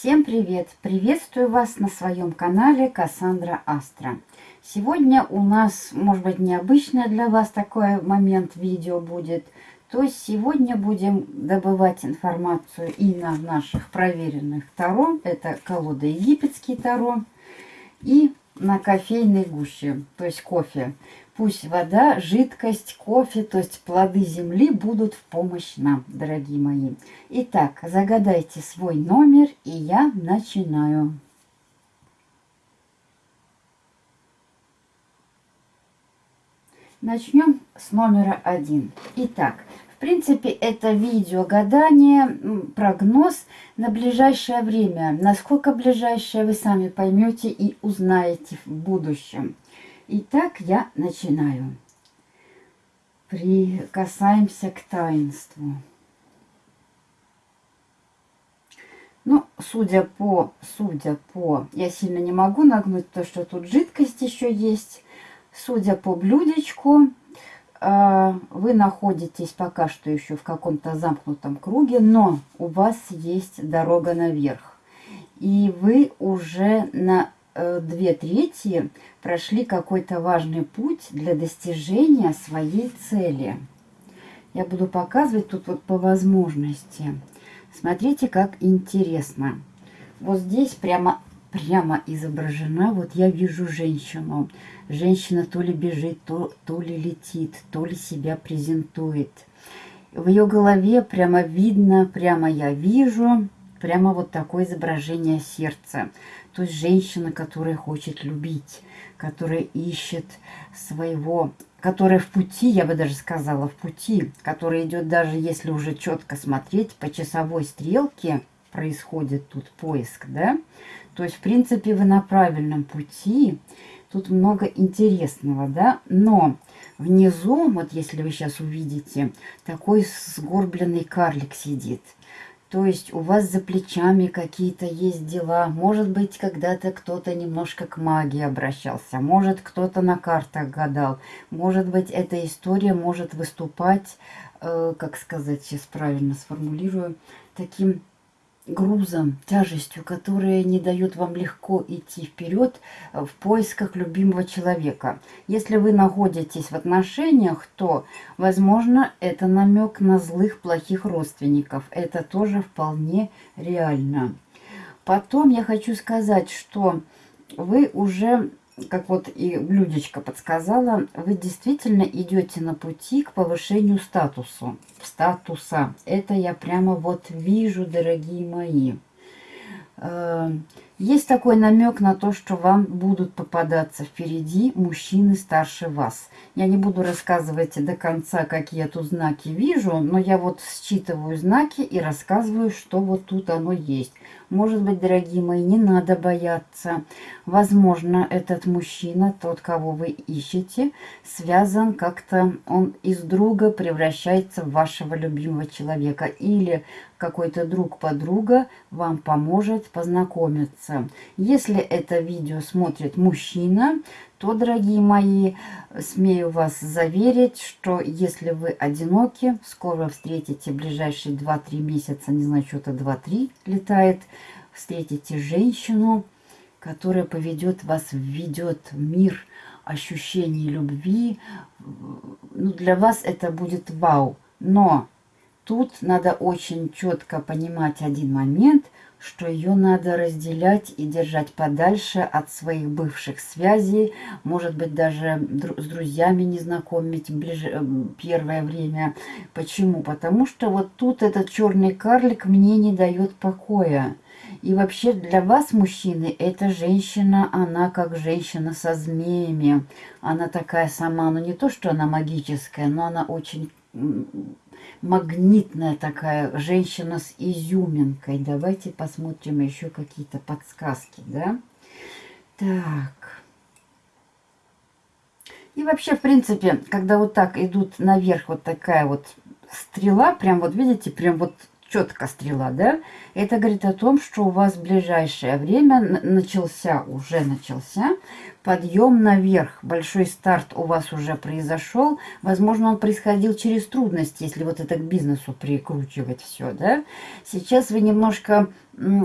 Всем привет! Приветствую вас на своем канале Кассандра Астра. Сегодня у нас, может быть, необычное для вас такой момент видео будет. То есть сегодня будем добывать информацию и на наших проверенных Таро. Это колода египетский Таро. И на кофейной гуще, то есть кофе. Пусть вода, жидкость, кофе, то есть плоды земли будут в помощь нам, дорогие мои. Итак, загадайте свой номер, и я начинаю. Начнем с номера один. Итак, принципе, это видео гадание, прогноз на ближайшее время. Насколько ближайшее, вы сами поймете и узнаете в будущем. Итак, я начинаю. Прикасаемся к таинству. Ну, судя по, судя по, я сильно не могу нагнуть то, что тут жидкость еще есть. Судя по блюдечку, вы находитесь пока что еще в каком-то замкнутом круге, но у вас есть дорога наверх. И вы уже на Э, две трети прошли какой-то важный путь для достижения своей цели. Я буду показывать тут вот по возможности. Смотрите, как интересно. Вот здесь прямо, прямо изображена, вот я вижу женщину. Женщина то ли бежит, то, то ли летит, то ли себя презентует. В ее голове прямо видно, прямо я вижу, прямо вот такое изображение сердца. То есть женщина, которая хочет любить, которая ищет своего, которая в пути, я бы даже сказала, в пути, которая идет даже если уже четко смотреть по часовой стрелке, происходит тут поиск, да? То есть, в принципе, вы на правильном пути. Тут много интересного, да? Но внизу, вот если вы сейчас увидите, такой сгорбленный карлик сидит – то есть у вас за плечами какие-то есть дела. Может быть, когда-то кто-то немножко к магии обращался. Может, кто-то на картах гадал. Может быть, эта история может выступать, э, как сказать, сейчас правильно сформулирую, таким грузом, тяжестью, которая не дает вам легко идти вперед в поисках любимого человека. Если вы находитесь в отношениях, то, возможно, это намек на злых, плохих родственников. Это тоже вполне реально. Потом я хочу сказать, что вы уже как вот и блюдечко подсказала, вы действительно идете на пути к повышению статусу, статуса. Это я прямо вот вижу, дорогие мои. Э, есть такой намек на то, что вам будут попадаться впереди мужчины старше вас. Я не буду рассказывать до конца, какие я тут знаки вижу, но я вот считываю знаки и рассказываю, что вот тут оно есть. Может быть, дорогие мои, не надо бояться. Возможно, этот мужчина, тот, кого вы ищете, связан как-то, он из друга превращается в вашего любимого человека. Или какой-то друг-подруга вам поможет познакомиться. Если это видео смотрит мужчина, то, дорогие мои, смею вас заверить, что если вы одиноки, скоро встретите ближайшие 2-3 месяца, не знаю, что-то 2-3 летает, встретите женщину, которая поведет вас, введет в мир ощущений любви. Ну, для вас это будет вау. Но тут надо очень четко понимать один момент – что ее надо разделять и держать подальше от своих бывших связей, может быть, даже с друзьями не знакомить ближе, э, первое время. Почему? Потому что вот тут этот черный карлик мне не дает покоя. И вообще для вас, мужчины, эта женщина, она как женщина со змеями. Она такая сама, ну не то, что она магическая, но она очень магнитная такая женщина с изюминкой. Давайте посмотрим еще какие-то подсказки, да? Так. И вообще, в принципе, когда вот так идут наверх вот такая вот стрела, прям вот видите, прям вот четко стрела, да? Это говорит о том, что у вас в ближайшее время начался, уже начался подъем наверх. Большой старт у вас уже произошел. Возможно, он происходил через трудности, если вот это к бизнесу прикручивать все, да? Сейчас вы немножко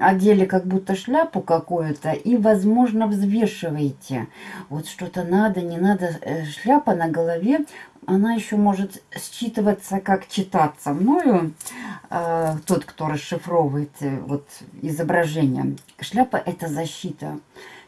одели как будто шляпу какую-то и, возможно, взвешиваете. Вот что-то надо, не надо. Э, шляпа на голове она еще может считываться, как читаться мною, э, тот, кто расшифровывает э, вот, изображение. Шляпа – это защита.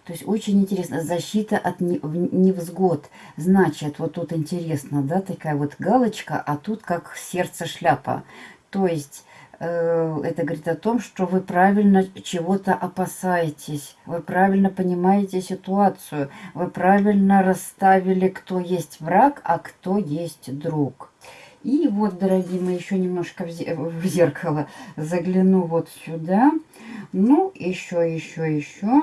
То есть очень интересно, защита от невзгод. Значит, вот тут интересно, да, такая вот галочка, а тут как сердце шляпа. То есть Э, это говорит о том, что вы правильно чего-то опасаетесь, вы правильно понимаете ситуацию, вы правильно расставили, кто есть враг, а кто есть друг. И вот, дорогие мои, еще немножко в зеркало загляну вот сюда. Ну, еще, еще, еще.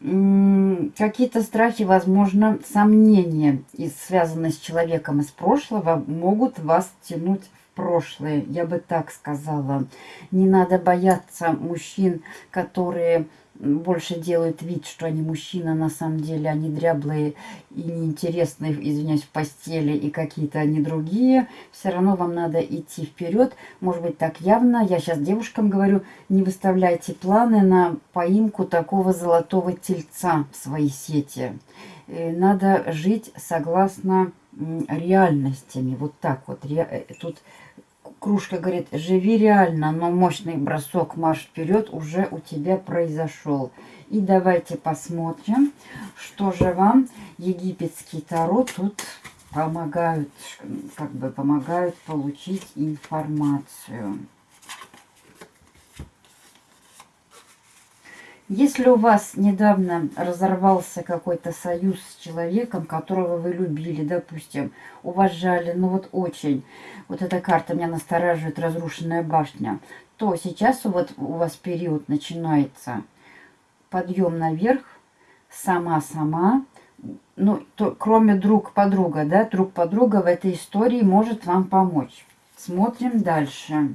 Какие-то страхи, возможно, сомнения, связанные с человеком из прошлого, могут вас тянуть прошлое, я бы так сказала. Не надо бояться мужчин, которые больше делают вид, что они мужчина, на самом деле они дряблые и неинтересные, извиняюсь, в постели и какие-то они другие. Все равно вам надо идти вперед. Может быть, так явно. Я сейчас девушкам говорю, не выставляйте планы на поимку такого золотого тельца в своей сети. Э, надо жить согласно реальностями. Вот так вот. Э, тут Кружка говорит, живи реально, но мощный бросок марш вперед уже у тебя произошел. И давайте посмотрим, что же вам египетский таро тут помогают, как бы помогают получить информацию. Если у вас недавно разорвался какой-то союз с человеком, которого вы любили, допустим, уважали, ну вот очень, вот эта карта меня настораживает, разрушенная башня, то сейчас вот у вас период начинается подъем наверх, сама-сама, ну, то, кроме друг-подруга, да, друг-подруга в этой истории может вам помочь. Смотрим дальше.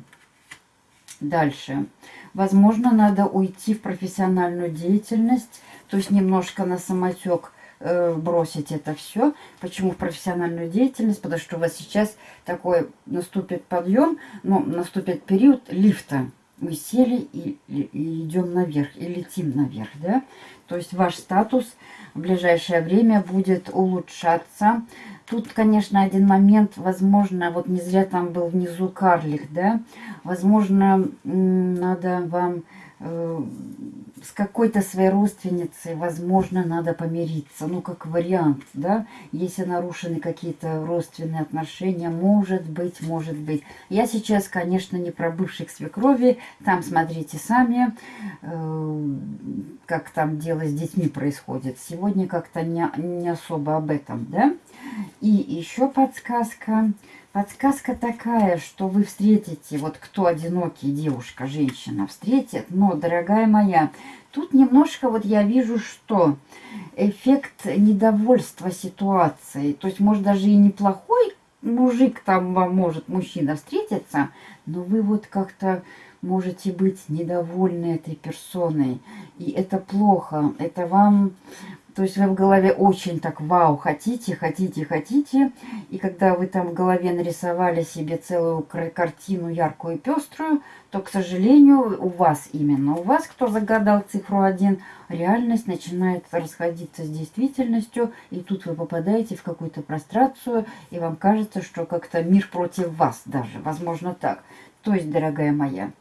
Дальше. Возможно, надо уйти в профессиональную деятельность, то есть немножко на самотек э, бросить это все. Почему в профессиональную деятельность? Потому что у вас сейчас такой наступит подъем, ну, наступит период лифта. Мы сели и, и, и идем наверх, и летим наверх, да? То есть ваш статус в ближайшее время будет улучшаться. Тут, конечно, один момент, возможно, вот не зря там был внизу карлик, да, возможно, надо вам э, с какой-то своей родственницей, возможно, надо помириться, ну, как вариант, да, если нарушены какие-то родственные отношения, может быть, может быть. Я сейчас, конечно, не про бывших свекрови, там смотрите сами, э, как там дело с детьми происходит. Сегодня как-то не, не особо об этом, да. И еще подсказка. Подсказка такая, что вы встретите, вот кто одинокий, девушка, женщина, встретит, но, дорогая моя, тут немножко вот я вижу, что эффект недовольства ситуацией, то есть, может, даже и неплохой мужик там вам может, мужчина встретиться, но вы вот как-то можете быть недовольны этой персоной, и это плохо, это вам то есть вы в голове очень так, вау, хотите, хотите, хотите. И когда вы там в голове нарисовали себе целую картину яркую и пеструю, то, к сожалению, у вас именно, у вас, кто загадал цифру 1, реальность начинает расходиться с действительностью. И тут вы попадаете в какую-то прострацию, и вам кажется, что как-то мир против вас даже. Возможно так. То есть, дорогая моя,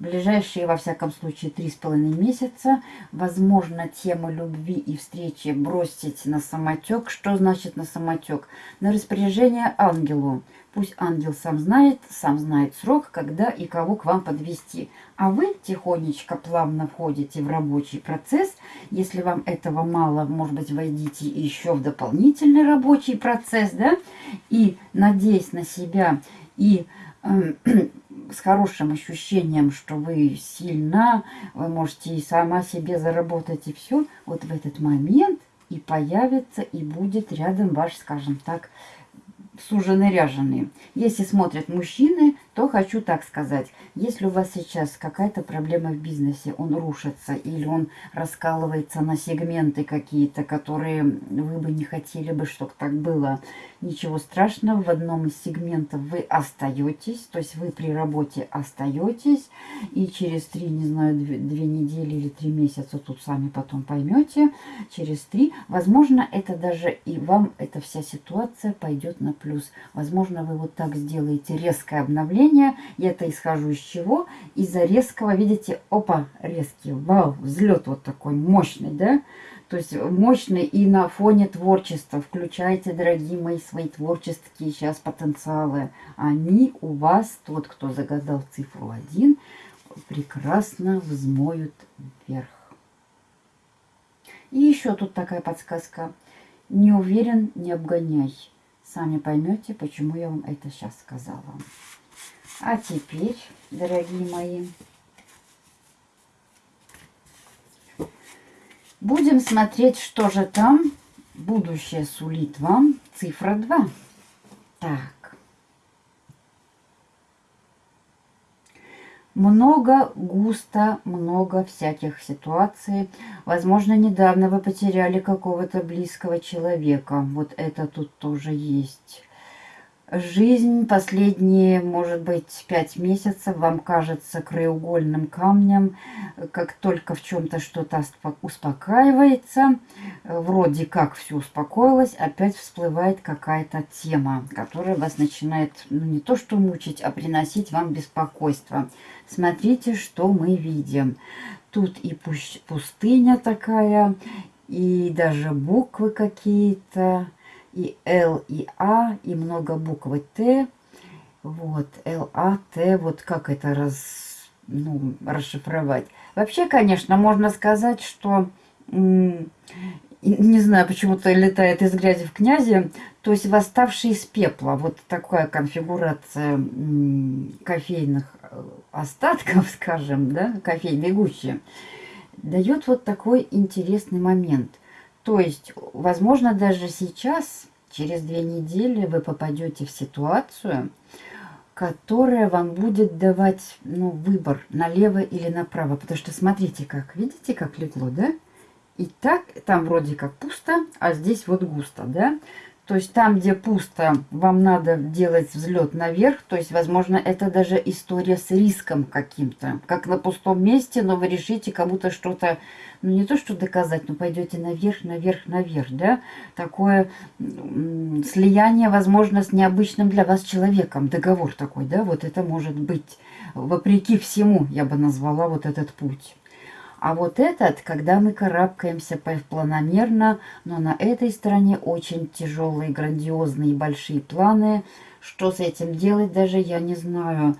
ближайшие, во всяком случае, три с половиной месяца, возможно, тему любви и встречи бросить на самотек. Что значит на самотек? На распоряжение ангелу. Пусть ангел сам знает, сам знает срок, когда и кого к вам подвести. А вы тихонечко, плавно входите в рабочий процесс. Если вам этого мало, может быть, войдите еще в дополнительный рабочий процесс, да? И, надеясь на себя и эм, с хорошим ощущением, что вы сильна, вы можете и сама себе заработать, и все, вот в этот момент и появится, и будет рядом ваш, скажем так, суженый ряженый. Если смотрят мужчины, то хочу так сказать. Если у вас сейчас какая-то проблема в бизнесе, он рушится или он раскалывается на сегменты какие-то, которые вы бы не хотели бы, чтобы так было, ничего страшного, в одном из сегментов вы остаетесь, то есть вы при работе остаетесь, и через три, не знаю, две, две недели или три месяца, тут сами потом поймете, через три, возможно, это даже и вам эта вся ситуация пойдет на плюс. Возможно, вы вот так сделаете резкое обновление, я это исхожу из чего? Из-за резкого, видите, опа, резкий, вау, взлет вот такой мощный, да? То есть мощный и на фоне творчества. Включайте, дорогие мои, свои творческие сейчас потенциалы. Они у вас, тот, кто загадал цифру 1, прекрасно взмоют вверх. И еще тут такая подсказка. Не уверен, не обгоняй. Сами поймете, почему я вам это сейчас сказала. А теперь, дорогие мои, Будем смотреть, что же там будущее сулит вам. Цифра 2. Так. Много, густо, много всяких ситуаций. Возможно, недавно вы потеряли какого-то близкого человека. Вот это тут тоже есть. Жизнь последние, может быть, пять месяцев вам кажется краеугольным камнем. Как только в чем-то что-то успокаивается, вроде как все успокоилось, опять всплывает какая-то тема, которая вас начинает, ну не то что мучить, а приносить вам беспокойство. Смотрите, что мы видим. Тут и пустыня такая, и даже буквы какие-то и Л, и А, и много буквы Т. Вот, Л, А, Т, вот как это раз, ну, расшифровать. Вообще, конечно, можно сказать, что, не знаю, почему-то летает из грязи в князи, то есть восставший из пепла. Вот такая конфигурация кофейных э, остатков, скажем, да, кофейной гущи, дает вот такой интересный момент. То есть, возможно, даже сейчас, через две недели, вы попадете в ситуацию, которая вам будет давать ну, выбор налево или направо. Потому что смотрите как, видите, как легло, да? И так, там вроде как пусто, а здесь вот густо, да? То есть там, где пусто, вам надо делать взлет наверх. То есть, возможно, это даже история с риском каким-то. Как на пустом месте, но вы решите кому-то что-то, ну не то что доказать, но пойдете наверх, наверх, наверх, да. Такое слияние, возможно, с необычным для вас человеком. Договор такой, да, вот это может быть. Вопреки всему, я бы назвала вот этот путь. А вот этот, когда мы карабкаемся планомерно, но на этой стороне очень тяжелые, грандиозные, большие планы. Что с этим делать, даже я не знаю.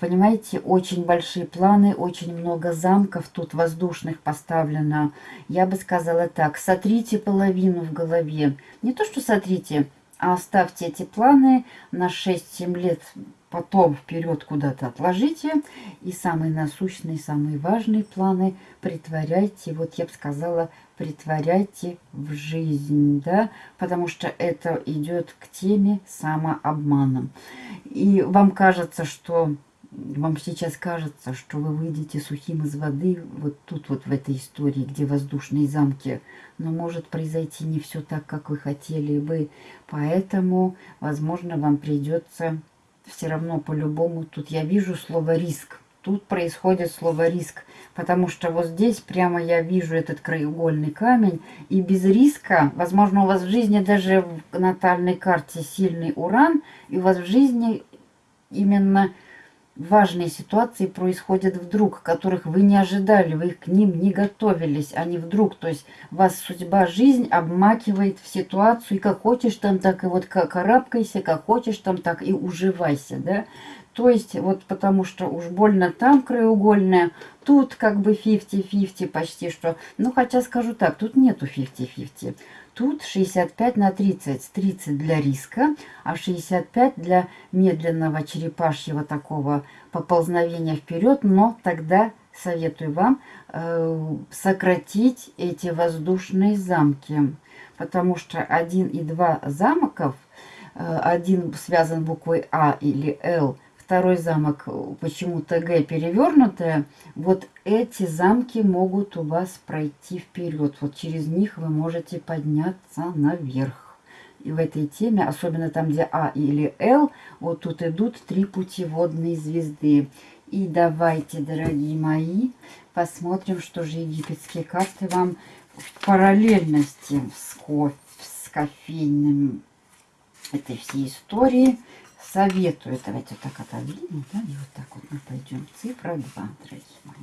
Понимаете, очень большие планы, очень много замков тут воздушных поставлено. Я бы сказала так, сотрите половину в голове. Не то, что сотрите, а оставьте эти планы на 6-7 лет потом вперед куда-то отложите. И самые насущные, самые важные планы притворяйте, вот я бы сказала, притворяйте в жизнь, да, потому что это идет к теме самообманом. И вам кажется, что вам сейчас кажется, что вы выйдете сухим из воды вот тут вот в этой истории, где воздушные замки, но может произойти не все так, как вы хотели бы, поэтому, возможно, вам придется все равно по-любому тут я вижу слово риск. Тут происходит слово риск, потому что вот здесь прямо я вижу этот краеугольный камень. И без риска, возможно, у вас в жизни даже в натальной карте сильный уран, и у вас в жизни именно важные ситуации происходят вдруг, которых вы не ожидали, вы к ним не готовились, они вдруг, то есть вас судьба, жизнь обмакивает в ситуацию, и как хочешь там, так и вот карабкайся, как хочешь там, так и уживайся, да. То есть вот потому что уж больно там краеугольная, тут как бы 50-50 почти что. Ну хотя скажу так, тут нету 50-50. Тут 65 на 30. 30 для риска, а 65 для медленного черепашьего такого поползновения вперед. Но тогда советую вам э, сократить эти воздушные замки. Потому что один и два замков, э, один связан буквой А или Л, второй замок почему-то Г перевернутая, вот эти замки могут у вас пройти вперед. Вот через них вы можете подняться наверх. И в этой теме, особенно там, где А или Л, вот тут идут три путеводные звезды. И давайте, дорогие мои, посмотрим, что же египетские карты вам в параллельности с, кофе, с кофейным этой всей истории советую. Давайте так отодвинем, да, и вот так вот мы пойдем. Цифра 2, дорогие мои.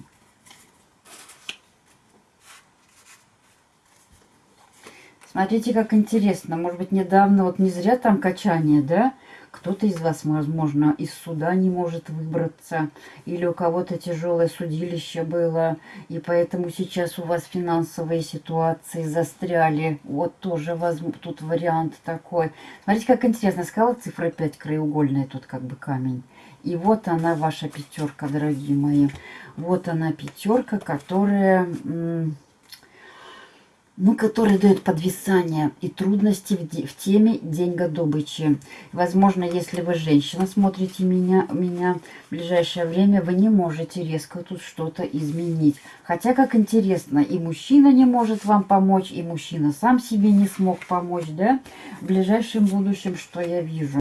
Смотрите, как интересно. Может быть, недавно, вот не зря там качание, да? Кто-то из вас, возможно, из суда не может выбраться, или у кого-то тяжелое судилище было, и поэтому сейчас у вас финансовые ситуации застряли. Вот тоже возьму, тут вариант такой. Смотрите, как интересно. Сказала цифра 5 краеугольная, тут как бы камень. И вот она, ваша пятерка, дорогие мои. Вот она пятерка, которая ну, который дает подвисание и трудности в, в теме деньгодобычи. Возможно, если вы женщина, смотрите меня, меня в ближайшее время, вы не можете резко тут что-то изменить. Хотя, как интересно, и мужчина не может вам помочь, и мужчина сам себе не смог помочь, да? В ближайшем будущем, что я вижу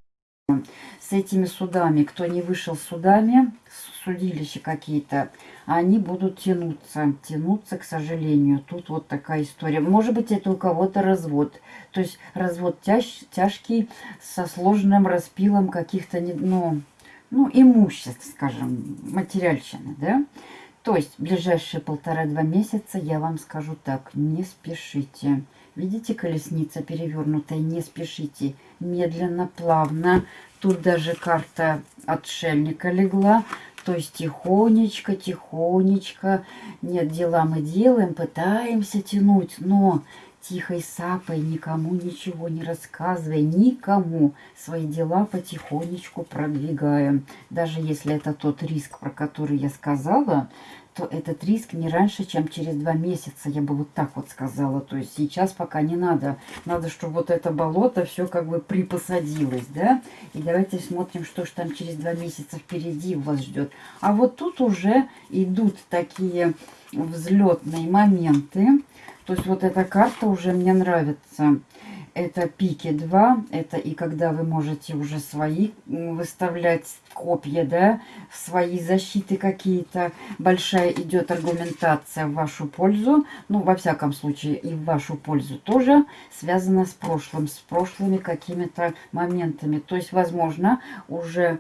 с этими судами, кто не вышел судами, судилища какие-то, они будут тянуться, тянуться, к сожалению. Тут вот такая история. Может быть, это у кого-то развод. То есть развод тяж, тяжкий, со сложным распилом каких-то, ну, ну, имуществ, скажем, материальщины, да. То есть ближайшие полтора-два месяца я вам скажу так, не спешите. Видите, колесница перевернутая, не спешите. Медленно, плавно. Тут даже карта отшельника легла. То есть тихонечко, тихонечко. Нет, дела мы делаем, пытаемся тянуть, но тихой сапой, никому ничего не рассказывая, никому свои дела потихонечку продвигаем. Даже если это тот риск, про который я сказала, то этот риск не раньше, чем через два месяца, я бы вот так вот сказала. То есть сейчас пока не надо. Надо, чтобы вот это болото все как бы припосадилось, да? И давайте смотрим, что же там через два месяца впереди вас ждет. А вот тут уже идут такие взлетные моменты. То есть вот эта карта уже мне нравится это пики 2, это и когда вы можете уже свои выставлять копья, да, свои защиты какие-то. Большая идет аргументация в вашу пользу, ну, во всяком случае, и в вашу пользу тоже связана с прошлым, с прошлыми какими-то моментами. То есть, возможно, уже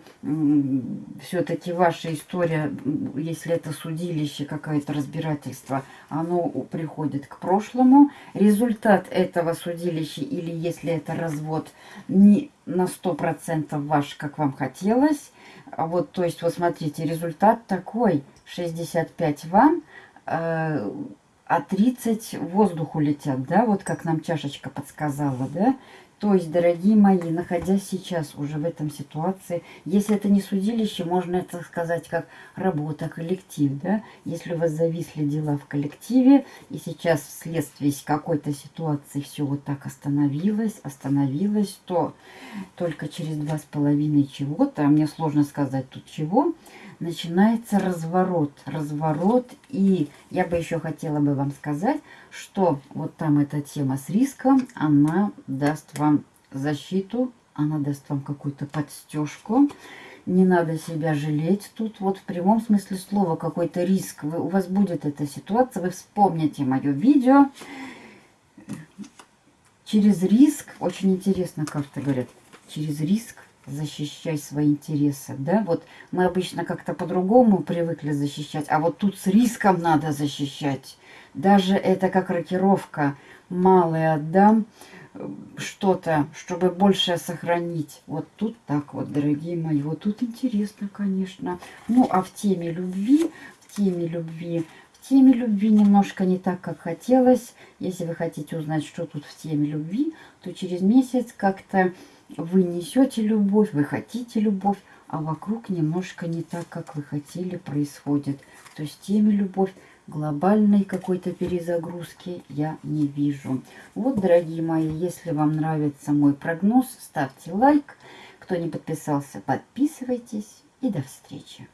все-таки ваша история, если это судилище, какое-то разбирательство, оно приходит к прошлому. Результат этого судилища или или если это развод не на 100% ваш, как вам хотелось. А вот, то есть, вот смотрите, результат такой. 65 вам, э, а 30 воздуху летят, да, вот как нам чашечка подсказала, да. То есть, дорогие мои, находясь сейчас уже в этом ситуации, если это не судилище, можно это сказать как работа, коллектив, да? Если у вас зависли дела в коллективе, и сейчас вследствие какой-то ситуации все вот так остановилось, остановилось, то только через два с половиной чего-то, а мне сложно сказать тут чего, начинается разворот. Разворот. И я бы еще хотела бы вам сказать, что вот там эта тема с риском, она даст вам защиту, она даст вам какую-то подстежку. Не надо себя жалеть тут. Вот в прямом смысле слова какой-то риск. Вы, у вас будет эта ситуация, вы вспомните мое видео. Через риск, очень интересно карты говорят, через риск защищай свои интересы, да, вот мы обычно как-то по-другому привыкли защищать, а вот тут с риском надо защищать, даже это как рокировка, малый отдам, что-то, чтобы больше сохранить. Вот тут так вот, дорогие мои, вот тут интересно, конечно. Ну, а в теме любви, в теме любви, в теме любви немножко не так, как хотелось. Если вы хотите узнать, что тут в теме любви, то через месяц как-то вы несете любовь, вы хотите любовь, а вокруг немножко не так, как вы хотели, происходит. То есть теме любовь глобальной какой-то перезагрузки я не вижу. Вот, дорогие мои, если вам нравится мой прогноз, ставьте лайк. Кто не подписался, подписывайтесь. и до встречи.